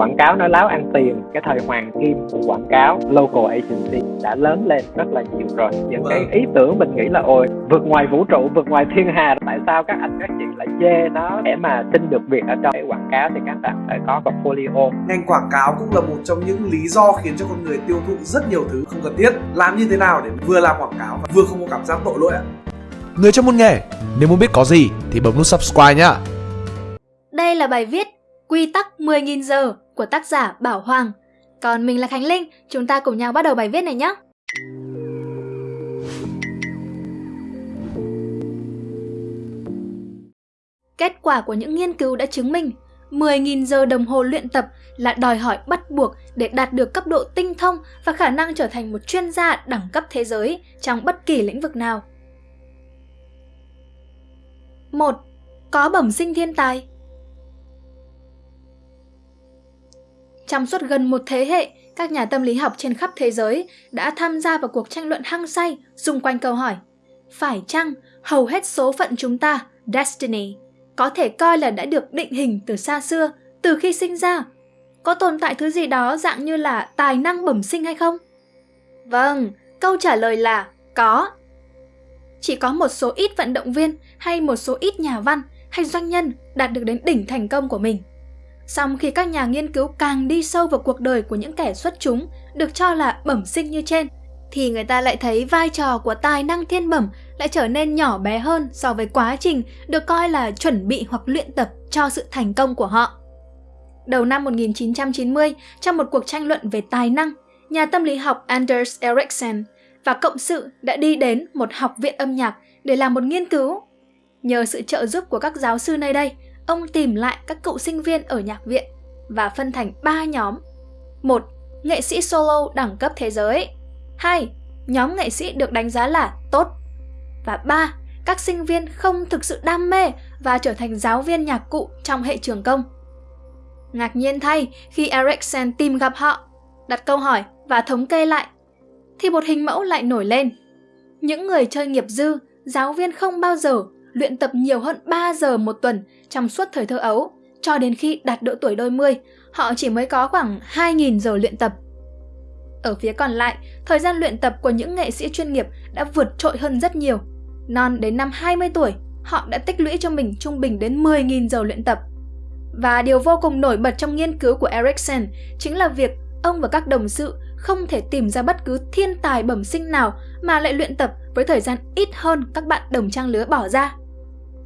quảng cáo nói láo ăn tiền. Cái thời hoàng kim của quảng cáo local agency đã lớn lên rất là nhiều rồi. Những cái Vâng. ý tưởng mình nghĩ là ôi vượt ngoài vũ trụ vượt ngoài thiên hà tại sao các anh các chị lại chê nó để mà xin được việc ở trong cái quảng cáo thì các bạn phải có portfolio. Ngành quảng cáo cũng là một trong những lý do khiến cho con người tiêu thụ rất nhiều thứ không cần thiết. Làm như thế nào để vừa làm quảng cáo và vừa không có cảm giác tội lỗi ạ? Người trong môn nghề, nếu muốn biết có gì thì bấm nút subscribe nhá. Đây là bài viết Quy tắc 10.000 giờ của tác giả Bảo Hoàng. Còn mình là Khánh Linh, chúng ta cùng nhau bắt đầu bài viết này nhé. Kết quả của những nghiên cứu đã chứng minh 10.000 giờ đồng hồ luyện tập là đòi hỏi bắt buộc để đạt được cấp độ tinh thông và khả năng trở thành một chuyên gia đẳng cấp thế giới trong bất kỳ lĩnh vực nào. 1. Có bẩm sinh thiên tài Trong suốt gần một thế hệ, các nhà tâm lý học trên khắp thế giới đã tham gia vào cuộc tranh luận hăng say xung quanh câu hỏi Phải chăng hầu hết số phận chúng ta, destiny, có thể coi là đã được định hình từ xa xưa, từ khi sinh ra? Có tồn tại thứ gì đó dạng như là tài năng bẩm sinh hay không? Vâng, câu trả lời là có. Chỉ có một số ít vận động viên hay một số ít nhà văn hay doanh nhân đạt được đến đỉnh thành công của mình. Song khi các nhà nghiên cứu càng đi sâu vào cuộc đời của những kẻ xuất chúng được cho là bẩm sinh như trên, thì người ta lại thấy vai trò của tài năng thiên bẩm lại trở nên nhỏ bé hơn so với quá trình được coi là chuẩn bị hoặc luyện tập cho sự thành công của họ. Đầu năm 1990, trong một cuộc tranh luận về tài năng, nhà tâm lý học Anders Ericsson và cộng sự đã đi đến một học viện âm nhạc để làm một nghiên cứu. Nhờ sự trợ giúp của các giáo sư nơi đây, ông tìm lại các cựu sinh viên ở nhạc viện và phân thành 3 nhóm. một Nghệ sĩ solo đẳng cấp thế giới. 2. Nhóm nghệ sĩ được đánh giá là tốt. Và 3. Các sinh viên không thực sự đam mê và trở thành giáo viên nhạc cụ trong hệ trường công. Ngạc nhiên thay khi Ericsson tìm gặp họ, đặt câu hỏi và thống kê lại, thì một hình mẫu lại nổi lên. Những người chơi nghiệp dư, giáo viên không bao giờ luyện tập nhiều hơn 3 giờ một tuần trong suốt thời thơ ấu, cho đến khi đạt độ tuổi đôi mươi, họ chỉ mới có khoảng 2.000 giờ luyện tập. Ở phía còn lại, thời gian luyện tập của những nghệ sĩ chuyên nghiệp đã vượt trội hơn rất nhiều. Non đến năm 20 tuổi, họ đã tích lũy cho mình trung bình đến 10.000 giờ luyện tập. Và điều vô cùng nổi bật trong nghiên cứu của Ericsson chính là việc ông và các đồng sự không thể tìm ra bất cứ thiên tài bẩm sinh nào mà lại luyện tập với thời gian ít hơn các bạn đồng trang lứa bỏ ra.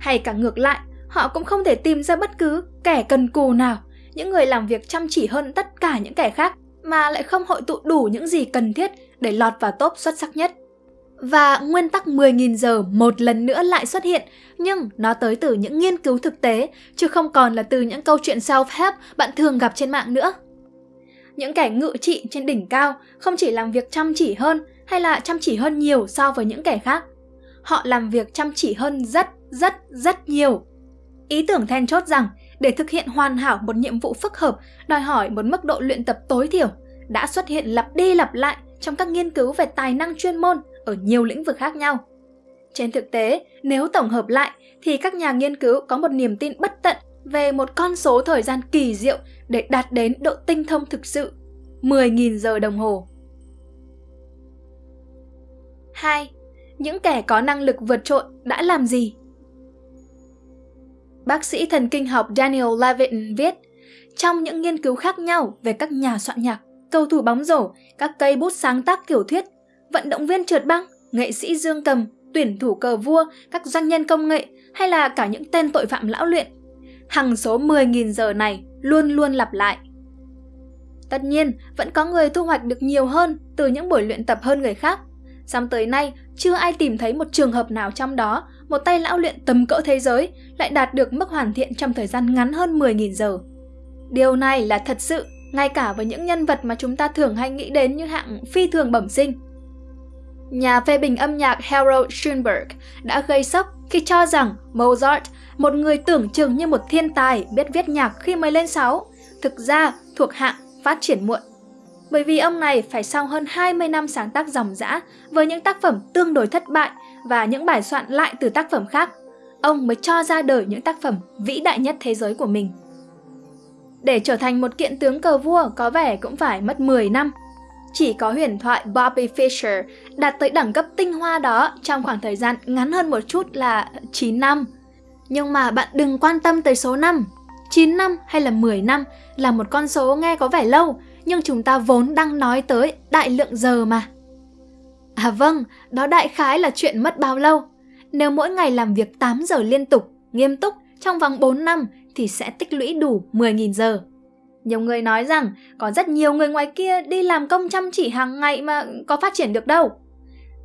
Hay cả ngược lại, họ cũng không thể tìm ra bất cứ kẻ cần cù nào, những người làm việc chăm chỉ hơn tất cả những kẻ khác mà lại không hội tụ đủ những gì cần thiết để lọt vào top xuất sắc nhất. Và nguyên tắc 10.000 giờ một lần nữa lại xuất hiện, nhưng nó tới từ những nghiên cứu thực tế, chứ không còn là từ những câu chuyện self-help bạn thường gặp trên mạng nữa. Những kẻ ngự trị trên đỉnh cao không chỉ làm việc chăm chỉ hơn hay là chăm chỉ hơn nhiều so với những kẻ khác. Họ làm việc chăm chỉ hơn rất, rất, rất nhiều. Ý tưởng then chốt rằng để thực hiện hoàn hảo một nhiệm vụ phức hợp đòi hỏi một mức độ luyện tập tối thiểu đã xuất hiện lặp đi lặp lại trong các nghiên cứu về tài năng chuyên môn ở nhiều lĩnh vực khác nhau. Trên thực tế, nếu tổng hợp lại thì các nhà nghiên cứu có một niềm tin bất tận về một con số thời gian kỳ diệu để đạt đến độ tinh thông thực sự 10.000 giờ đồng hồ. 2. Những kẻ có năng lực vượt trội đã làm gì? Bác sĩ thần kinh học Daniel Levitin viết, trong những nghiên cứu khác nhau về các nhà soạn nhạc, cầu thủ bóng rổ, các cây bút sáng tác tiểu thuyết, vận động viên trượt băng, nghệ sĩ dương cầm, tuyển thủ cờ vua, các doanh nhân công nghệ hay là cả những tên tội phạm lão luyện. Hằng số 10.000 giờ này luôn luôn lặp lại. Tất nhiên, vẫn có người thu hoạch được nhiều hơn từ những buổi luyện tập hơn người khác. Xong tới nay, chưa ai tìm thấy một trường hợp nào trong đó một tay lão luyện tầm cỡ thế giới lại đạt được mức hoàn thiện trong thời gian ngắn hơn 10.000 giờ. Điều này là thật sự, ngay cả với những nhân vật mà chúng ta thường hay nghĩ đến như hạng phi thường bẩm sinh. Nhà phê bình âm nhạc Harold Schoenberg đã gây sốc khi cho rằng Mozart, một người tưởng chừng như một thiên tài biết viết nhạc khi mới lên 6, thực ra thuộc hạng phát triển muộn. Bởi vì ông này phải sau hơn 20 năm sáng tác dòng dã với những tác phẩm tương đối thất bại và những bài soạn lại từ tác phẩm khác, ông mới cho ra đời những tác phẩm vĩ đại nhất thế giới của mình. Để trở thành một kiện tướng cờ vua có vẻ cũng phải mất 10 năm. Chỉ có huyền thoại Bobby Fischer đạt tới đẳng cấp tinh hoa đó trong khoảng thời gian ngắn hơn một chút là 9 năm. Nhưng mà bạn đừng quan tâm tới số năm. 9 năm hay là 10 năm là một con số nghe có vẻ lâu, nhưng chúng ta vốn đang nói tới đại lượng giờ mà. À vâng, đó đại khái là chuyện mất bao lâu. Nếu mỗi ngày làm việc 8 giờ liên tục, nghiêm túc trong vòng 4 năm thì sẽ tích lũy đủ 10.000 giờ. Nhiều người nói rằng có rất nhiều người ngoài kia đi làm công chăm chỉ hàng ngày mà có phát triển được đâu.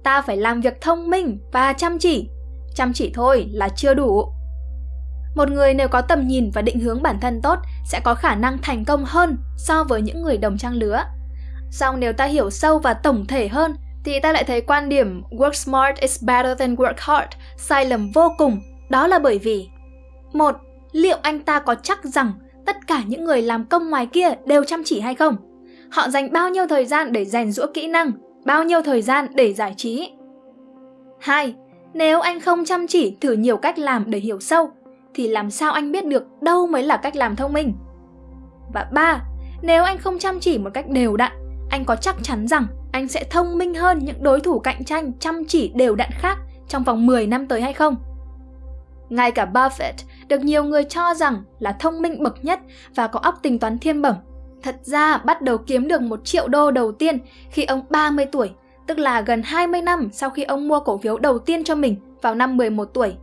Ta phải làm việc thông minh và chăm chỉ. Chăm chỉ thôi là chưa đủ. Một người nếu có tầm nhìn và định hướng bản thân tốt sẽ có khả năng thành công hơn so với những người đồng trang lứa. Song nếu ta hiểu sâu và tổng thể hơn thì ta lại thấy quan điểm work smart is better than work hard sai lầm vô cùng. Đó là bởi vì một, liệu anh ta có chắc rằng tất cả những người làm công ngoài kia đều chăm chỉ hay không? Họ dành bao nhiêu thời gian để rèn rũa kỹ năng, bao nhiêu thời gian để giải trí? 2. Nếu anh không chăm chỉ thử nhiều cách làm để hiểu sâu, thì làm sao anh biết được đâu mới là cách làm thông minh? Và 3. Nếu anh không chăm chỉ một cách đều đặn, anh có chắc chắn rằng anh sẽ thông minh hơn những đối thủ cạnh tranh chăm chỉ đều đặn khác trong vòng 10 năm tới hay không? Ngay cả Buffett được nhiều người cho rằng là thông minh bậc nhất và có óc tính toán thiên bẩm. Thật ra bắt đầu kiếm được một triệu đô đầu tiên khi ông 30 tuổi, tức là gần 20 năm sau khi ông mua cổ phiếu đầu tiên cho mình vào năm 11 tuổi.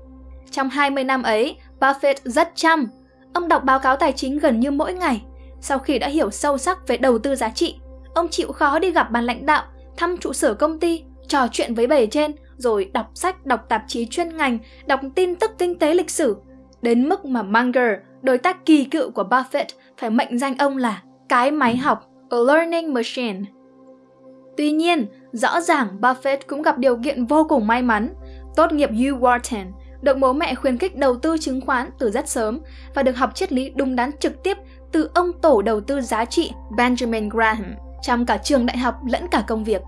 Trong 20 năm ấy, Buffett rất chăm. Ông đọc báo cáo tài chính gần như mỗi ngày. Sau khi đã hiểu sâu sắc về đầu tư giá trị, ông chịu khó đi gặp ban lãnh đạo, thăm trụ sở công ty, trò chuyện với bề trên, rồi đọc sách, đọc tạp chí chuyên ngành, đọc tin tức kinh tế lịch sử, đến mức mà Munger, đối tác kỳ cựu của Buffett, phải mệnh danh ông là cái máy học, a learning machine. Tuy nhiên, rõ ràng Buffett cũng gặp điều kiện vô cùng may mắn, tốt nghiệp U Wharton, được bố mẹ khuyến khích đầu tư chứng khoán từ rất sớm và được học triết lý đúng đắn trực tiếp từ ông tổ đầu tư giá trị Benjamin Graham trong cả trường đại học lẫn cả công việc.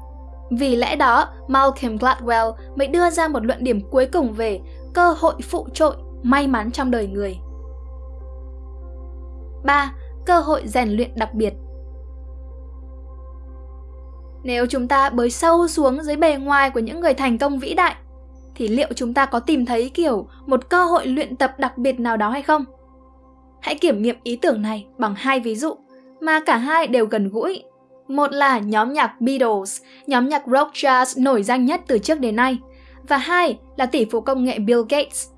Vì lẽ đó, Malcolm Gladwell mới đưa ra một luận điểm cuối cùng về cơ hội phụ trội may mắn trong đời người. 3. Cơ hội rèn luyện đặc biệt Nếu chúng ta bới sâu xuống dưới bề ngoài của những người thành công vĩ đại, thì liệu chúng ta có tìm thấy kiểu một cơ hội luyện tập đặc biệt nào đó hay không? Hãy kiểm nghiệm ý tưởng này bằng hai ví dụ mà cả hai đều gần gũi. Một là nhóm nhạc Beatles, nhóm nhạc rock jazz nổi danh nhất từ trước đến nay, và hai là tỷ phú công nghệ Bill Gates,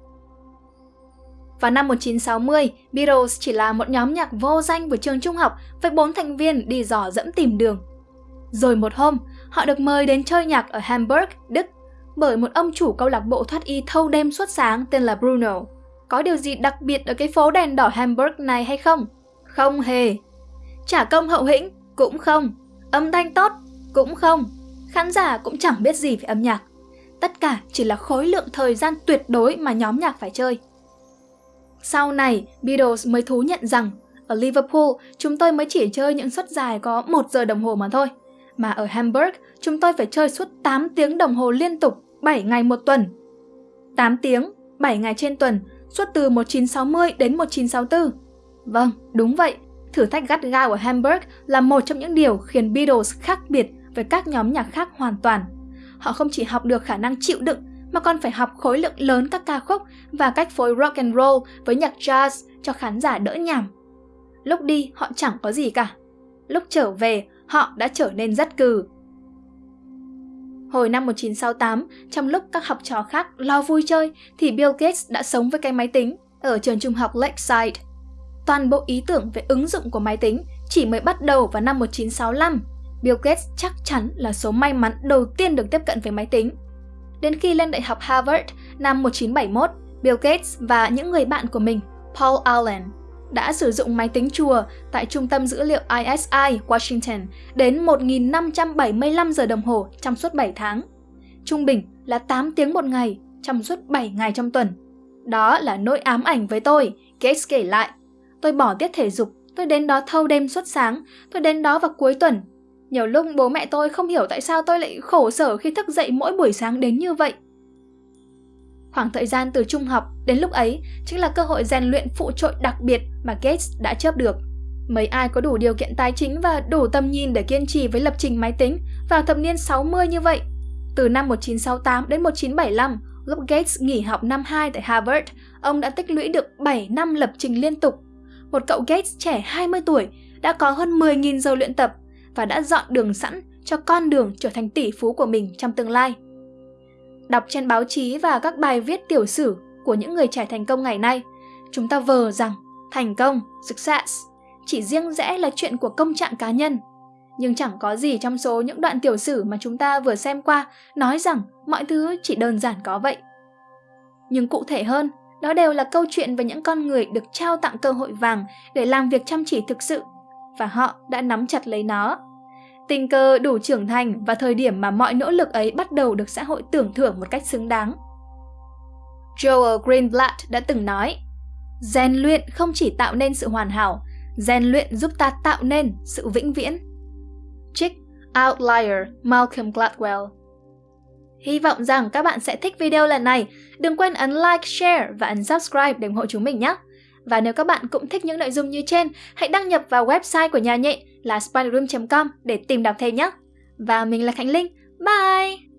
vào năm 1960, Beatles chỉ là một nhóm nhạc vô danh của trường trung học với bốn thành viên đi dò dẫm tìm đường. Rồi một hôm, họ được mời đến chơi nhạc ở Hamburg, Đức bởi một ông chủ câu lạc bộ thoát y thâu đêm suốt sáng tên là Bruno. Có điều gì đặc biệt ở cái phố đèn đỏ Hamburg này hay không? Không hề. Trả công hậu hĩnh? Cũng không. Âm thanh tốt? Cũng không. Khán giả cũng chẳng biết gì về âm nhạc. Tất cả chỉ là khối lượng thời gian tuyệt đối mà nhóm nhạc phải chơi. Sau này, Beatles mới thú nhận rằng ở Liverpool chúng tôi mới chỉ chơi những suất dài có 1 giờ đồng hồ mà thôi. Mà ở Hamburg chúng tôi phải chơi suốt 8 tiếng đồng hồ liên tục 7 ngày một tuần. 8 tiếng, 7 ngày trên tuần, suốt từ 1960 đến 1964. Vâng, đúng vậy. Thử thách gắt gao ở Hamburg là một trong những điều khiến Beatles khác biệt với các nhóm nhạc khác hoàn toàn. Họ không chỉ học được khả năng chịu đựng mà còn phải học khối lượng lớn các ca khúc và cách phối rock and roll với nhạc jazz cho khán giả đỡ nhàm. Lúc đi họ chẳng có gì cả. Lúc trở về, họ đã trở nên rất cừ. Hồi năm 1968, trong lúc các học trò khác lo vui chơi thì Bill Gates đã sống với cái máy tính ở trường trung học Lakeside. Toàn bộ ý tưởng về ứng dụng của máy tính chỉ mới bắt đầu vào năm 1965. Bill Gates chắc chắn là số may mắn đầu tiên được tiếp cận với máy tính Đến khi lên Đại học Harvard năm 1971, Bill Gates và những người bạn của mình, Paul Allen, đã sử dụng máy tính chùa tại trung tâm dữ liệu ISI, Washington đến 1.575 giờ đồng hồ trong suốt 7 tháng. Trung bình là 8 tiếng một ngày trong suốt 7 ngày trong tuần. Đó là nỗi ám ảnh với tôi, Gates kể lại. Tôi bỏ tiết thể dục, tôi đến đó thâu đêm suốt sáng, tôi đến đó vào cuối tuần nhiều lúc bố mẹ tôi không hiểu tại sao tôi lại khổ sở khi thức dậy mỗi buổi sáng đến như vậy. Khoảng thời gian từ trung học đến lúc ấy chính là cơ hội rèn luyện phụ trội đặc biệt mà Gates đã chớp được. Mấy ai có đủ điều kiện tài chính và đủ tầm nhìn để kiên trì với lập trình máy tính vào thập niên 60 như vậy? Từ năm 1968 đến 1975, lúc Gates nghỉ học năm 2 tại Harvard, ông đã tích lũy được 7 năm lập trình liên tục. Một cậu Gates trẻ 20 tuổi đã có hơn 10.000 giờ luyện tập và đã dọn đường sẵn cho con đường trở thành tỷ phú của mình trong tương lai. Đọc trên báo chí và các bài viết tiểu sử của những người trẻ thành công ngày nay, chúng ta vờ rằng thành công, success, chỉ riêng rẽ là chuyện của công trạng cá nhân. Nhưng chẳng có gì trong số những đoạn tiểu sử mà chúng ta vừa xem qua nói rằng mọi thứ chỉ đơn giản có vậy. Nhưng cụ thể hơn, đó đều là câu chuyện về những con người được trao tặng cơ hội vàng để làm việc chăm chỉ thực sự, và họ đã nắm chặt lấy nó. Tình cờ đủ trưởng thành và thời điểm mà mọi nỗ lực ấy bắt đầu được xã hội tưởng thưởng một cách xứng đáng. Joel Greenblatt đã từng nói, rèn luyện không chỉ tạo nên sự hoàn hảo, rèn luyện giúp ta tạo nên sự vĩnh viễn. Trích Outlier Malcolm Gladwell Hy vọng rằng các bạn sẽ thích video lần này. Đừng quên ấn like, share và ấn subscribe để ủng hộ chúng mình nhé. Và nếu các bạn cũng thích những nội dung như trên, hãy đăng nhập vào website của nhà nhện là spiderroom.com để tìm đọc thêm nhé. Và mình là Khánh Linh. Bye!